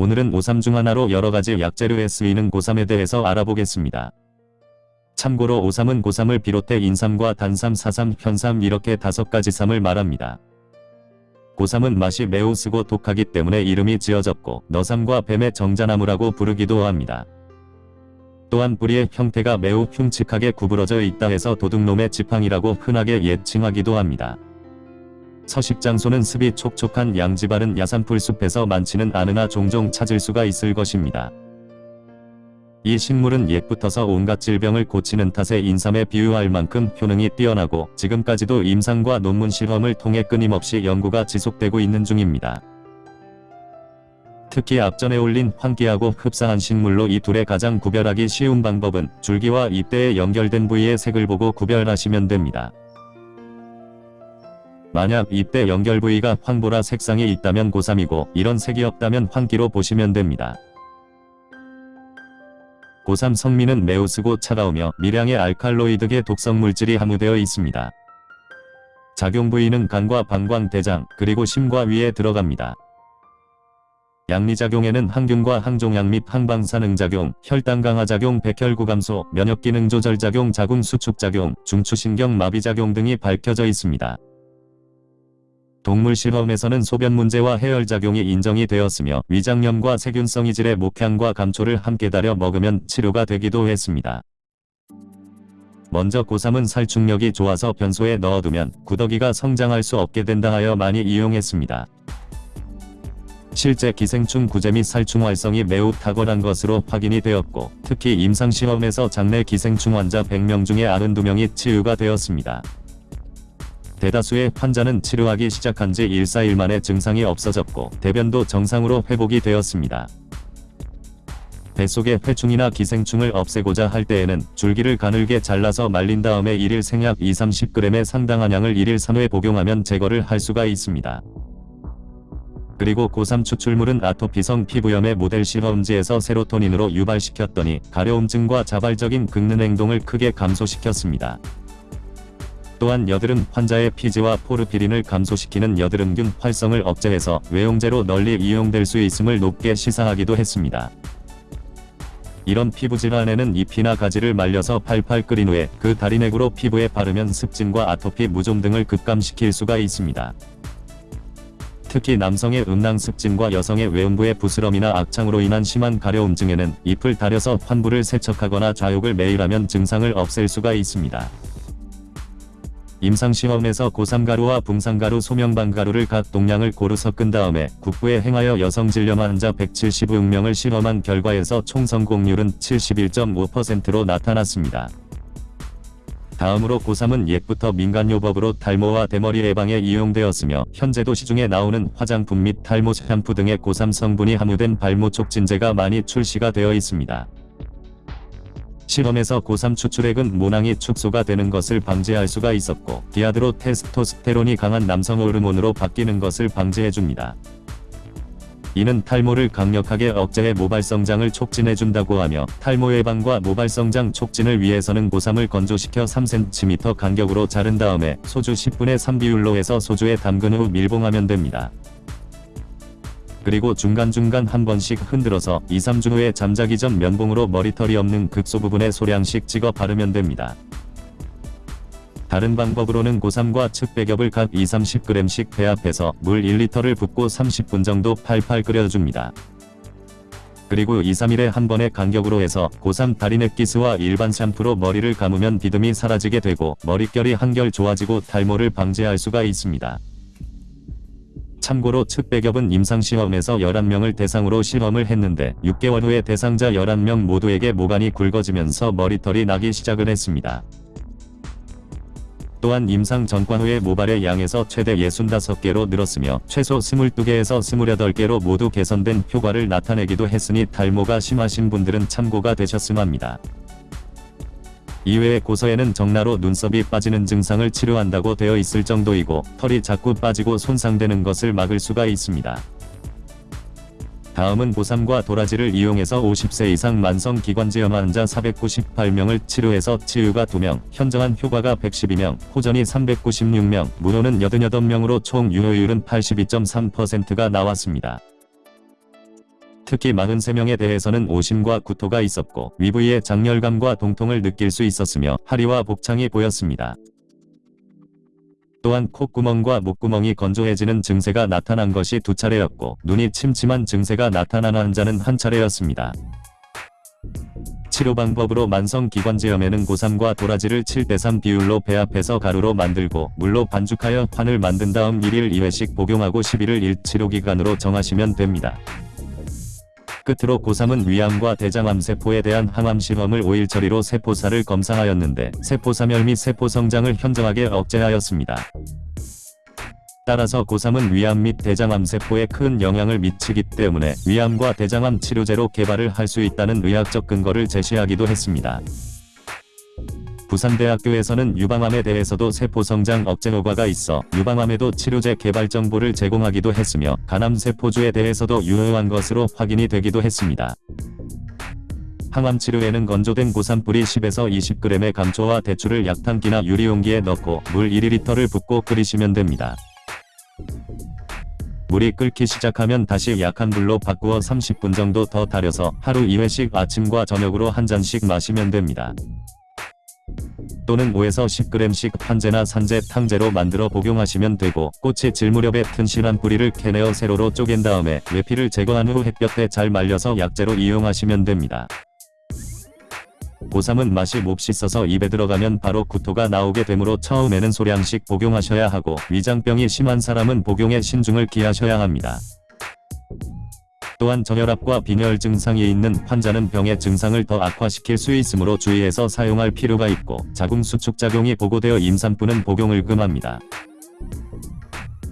오늘은 오3 중 하나로 여러가지 약재료에 쓰이는 고3에 대해서 알아보겠습니다. 참고로 오3은 고3을 비롯해 인삼과 단삼, 사삼, 현삼 이렇게 다섯 가지 삼을 말합니다. 고3은 맛이 매우 쓰고 독하기 때문에 이름이 지어졌고 너삼과 뱀의 정자나무라고 부르기도 합니다. 또한 뿌리의 형태가 매우 흉측하게 구부러져 있다 해서 도둑놈의 지팡이라고 흔하게 예칭하기도 합니다. 서식장소는 습이 촉촉한 양지바른 야산풀 숲에서 많지는 않으나 종종 찾을 수가 있을 것입니다. 이 식물은 옛부터서 온갖 질병을 고치는 탓에 인삼에 비유할 만큼 효능이 뛰어나고 지금까지도 임상과 논문 실험을 통해 끊임없이 연구가 지속되고 있는 중입니다. 특히 앞전에 올린 환기하고 흡사한 식물로 이 둘의 가장 구별하기 쉬운 방법은 줄기와 잎대에 연결된 부위의 색을 보고 구별하시면 됩니다. 만약 잎대 연결 부위가 황보라 색상이 있다면 고3이고 이런 색이 없다면 황기로 보시면 됩니다. 고3 성미는 매우 쓰고 차가우며 미량의 알칼로이드계 독성 물질이 함유되어 있습니다. 작용 부위는 간과 방광, 대장, 그리고 심과 위에 들어갑니다. 양리작용에는 항균과 항종양 및 항방사능작용, 혈당 강화작용, 백혈구 감소, 면역기능 조절작용, 자궁 수축작용, 중추신경 마비작용 등이 밝혀져 있습니다. 동물 실험에서는 소변 문제와 해열작용이 인정이 되었으며 위장염과 세균성 이질의 목향과 감초를 함께 달여 먹으면 치료가 되기도 했습니다. 먼저 고3은 살충력이 좋아서 변소에 넣어두면 구더기가 성장할 수 없게 된다 하여 많이 이용했습니다. 실제 기생충 구제 및 살충 활성이 매우 탁월한 것으로 확인이 되었고 특히 임상시험에서 장내 기생충 환자 100명 중에 92명이 치유가 되었습니다. 대다수의 환자는 치료하기 시작한 지 1-4일 만에 증상이 없어졌고 대변도 정상으로 회복이 되었습니다. 뱃속의 회충이나 기생충을 없애고자 할 때에는 줄기를 가늘게 잘라서 말린 다음에 1일 생약 2-30g의 상당한 양을 1일 3회 복용하면 제거를 할 수가 있습니다. 그리고 고3 추출물은 아토피성 피부염의 모델 실험지에서 세로토닌으로 유발시켰더니 가려움증과 자발적인 긁는 행동을 크게 감소시켰습니다. 또한 여드름 환자의 피지와 포르피린을 감소시키는 여드름균 활성을 억제해서 외용제로 널리 이용될 수 있음을 높게 시사하기도 했습니다. 이런 피부질환에는 잎이나 가지를 말려서 팔팔 끓인 후에 그 다리넥으로 피부에 바르면 습진과 아토피 무좀 등을 급감시킬 수가 있습니다. 특히 남성의 음낭 습진과 여성의 외음부의 부스럼이나 악창으로 인한 심한 가려움 증에는 잎을 다려서 환부를 세척하거나 좌욕을 매일 하면 증상을 없앨 수가 있습니다. 임상시험에서 고3가루와 붕상가루 소명방가루를 각 동량을 고루 섞은 다음에 국부에 행하여 여성 질염 환자 175명을 실험한 결과에서 총 성공률은 71.5%로 나타났습니다. 다음으로 고3은 옛부터 민간요법으로 탈모와 대머리 예방에 이용되었으며 현재도 시중에 나오는 화장품 및 탈모 샴푸 등의 고3 성분이 함유된 발모 촉진제가 많이 출시가 되어 있습니다. 실험에서 고3 추출액은 모낭이 축소가 되는 것을 방지할 수가 있었고 디아드로 테스토스테론이 강한 남성 호르몬으로 바뀌는 것을 방지해줍니다. 이는 탈모를 강력하게 억제해 모발성장을 촉진해준다고 하며 탈모 예방과 모발성장 촉진을 위해서는 고3을 건조시켜 3cm 간격으로 자른 다음에 소주 10분의 3 비율로 해서 소주에 담근 후 밀봉하면 됩니다. 그리고 중간중간 한 번씩 흔들어서 2-3주 후에 잠자기 전 면봉으로 머리털이 없는 극소 부분에 소량씩 찍어 바르면 됩니다. 다른 방법으로는 고3과 측백엽을 각 2-30g씩 배합해서 물 1리터를 붓고 30분 정도 팔팔 끓여줍니다. 그리고 2-3일에 한 번의 간격으로 해서 고3 다리넥 기스와 일반 샴푸로 머리를 감으면 비듬이 사라지게 되고 머릿결이 한결 좋아지고 탈모를 방지할 수가 있습니다. 참고로 측백엽은 임상시험에서 11명을 대상으로 실험을 했는데 6개월 후에 대상자 11명 모두에게 모관이 굵어지면서 머리털이 나기 시작을 했습니다. 또한 임상 전과 후에 모발의 양에서 최대 65개로 늘었으며 최소 22개에서 28개로 모두 개선된 효과를 나타내기도 했으니 탈모가 심하신 분들은 참고가 되셨음 합니다. 이외에 고서에는 정나로 눈썹이 빠지는 증상을 치료한다고 되어 있을 정도이고 털이 자꾸 빠지고 손상되는 것을 막을 수가 있습니다. 다음은 고3과 도라지를 이용해서 50세 이상 만성기관지염 환자 498명을 치료해서 치유가 2명, 현저한 효과가 112명, 호전이 396명, 무효는 88명으로 총 유효율은 82.3%가 나왔습니다. 특히 43명에 대해서는 오심과 구토가 있었고 위부에 장열감과 동통을 느낄 수 있었으며 하리와 복창이 보였습니다. 또한 콧구멍과 목구멍이 건조해지는 증세가 나타난 것이 두 차례였고 눈이 침침한 증세가 나타난 환자는 한 차례였습니다. 치료 방법으로 만성기관지염에는 고삼과 도라지를 7대3 비율로 배합해서 가루로 만들고 물로 반죽하여 환을 만든 다음 1일 2회씩 복용하고 11일 1 치료기간으로 정하시면 됩니다. 끝으로 고3은 위암과 대장암 세포에 대한 항암 실험을 5일 처리로 세포사를 검사하였는데 세포사멸 및 세포성장을 현저하게 억제하였습니다. 따라서 고3은 위암 및 대장암 세포에 큰 영향을 미치기 때문에 위암과 대장암 치료제로 개발을 할 수 있다는 의학적 근거를 제시하기도 했습니다. 부산대학교에서는 유방암에 대해서도 세포성장 억제 효과가 있어 유방암에도 치료제 개발 정보를 제공하기도 했으며 간암세포주에 대해서도 유효한 것으로 확인이 되기도 했습니다. 항암 치료에는 건조된 고산 뿌리 10에서 20g의 감초와 대추를 약탕기나 유리용기에 넣고 물 1리터를 붓고 끓이시면 됩니다. 물이 끓기 시작하면 다시 약한 불로 바꾸어 30분 정도 더 달여서 하루 2회씩 아침과 저녁으로 한 잔씩 마시면 됩니다. 또는 5에서 10g씩 판제나 산제, 탕제로 만들어 복용하시면 되고 꽃이 질 무렵에 튼실한 뿌리를 캐내어 세로로 쪼갠 다음에 외피를 제거한 후 햇볕에 잘 말려서 약재로 이용하시면 됩니다. 고3은 맛이 몹시 써서 입에 들어가면 바로 구토가 나오게 되므로 처음에는 소량씩 복용하셔야 하고 위장병이 심한 사람은 복용에 신중을 기하셔야 합니다. 또한 저혈압과 빈혈 증상이 있는 환자는 병의 증상을 더 악화시킬 수 있으므로 주의해서 사용할 필요가 있고 자궁 수축 작용이 보고되어 임산부는 복용을 금합니다.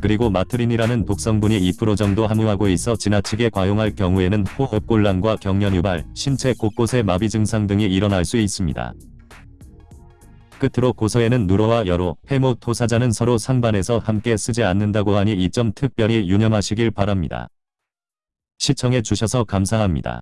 그리고 마트린이라는 독성분이 2% 정도 함유하고 있어 지나치게 과용할 경우에는 호흡곤란과 경련 유발, 신체 곳곳의 마비 증상 등이 일어날 수 있습니다. 끝으로 고서에는 누로와 여로, 해모 토사자는 서로 상반해서 함께 쓰지 않는다고 하니 이 점 특별히 유념하시길 바랍니다. 시청해 주셔서 감사합니다.